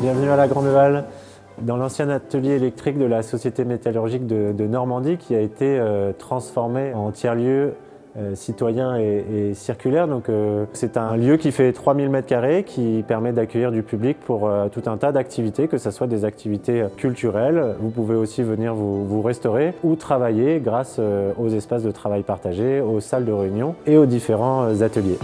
Bienvenue à la Grande Halle, dans l'ancien atelier électrique de la Société métallurgique de, Normandie qui a été euh, transformé en tiers-lieu euh, citoyen et, circulaire. Euh, c'est un lieu qui fait 3000 m2 qui permet d'accueillir du public pour tout un tas d'activités, que ce soit des activités culturelles. Vous pouvez aussi venir vous restaurer ou travailler grâce aux espaces de travail partagés, aux salles de réunion et aux différents ateliers.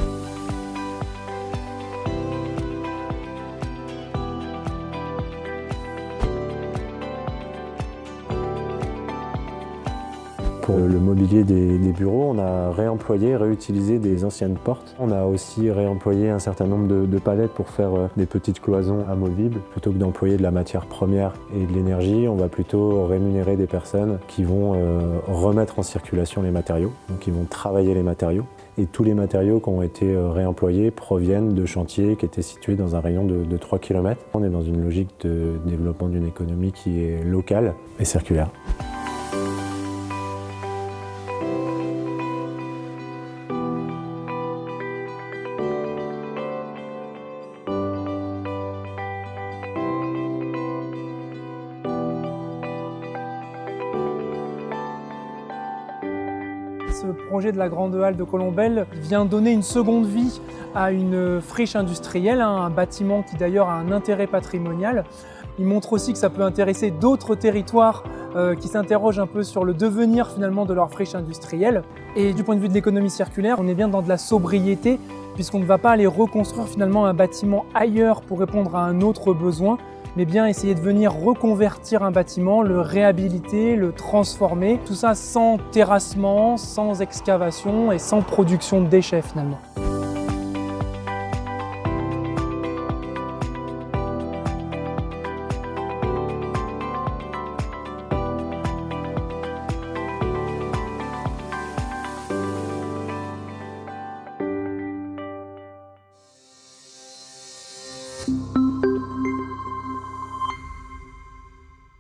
Pour le mobilier des, bureaux, on a réemployé, réutilisé des anciennes portes. On a aussi réemployé un certain nombre de, palettes pour faire euh, des petites cloisons amovibles. Plutôt que d'employer de la matière première et de l'énergie, on va plutôt rémunérer des personnes qui vont euh, remettre en circulation les matériaux, donc qui vont travailler les matériaux. Et tous les matériaux qui ont été euh, réemployés proviennent de chantiers qui étaient situés dans un rayon de, de 3 km. On est dans une logique de développement d'une économie qui est locale et circulaire. Ce projet de la Grande Halle de Colombelle vient donner une seconde vie à une friche industrielle, hein, un bâtiment qui d'ailleurs a un intérêt patrimonial. Il montre aussi que ça peut intéresser d'autres territoires euh, qui s'interrogent un peu sur le devenir finalement de leur friche industrielle. Et du point de vue de l'économie circulaire, on est bien dans de la sobriété puisqu'on ne va pas aller reconstruire finalement un bâtiment ailleurs pour répondre à un autre besoin, mais bien essayer de venir reconvertir un bâtiment, le réhabiliter, le transformer, tout ça sans terrassement, sans excavation et sans production de déchets finalement.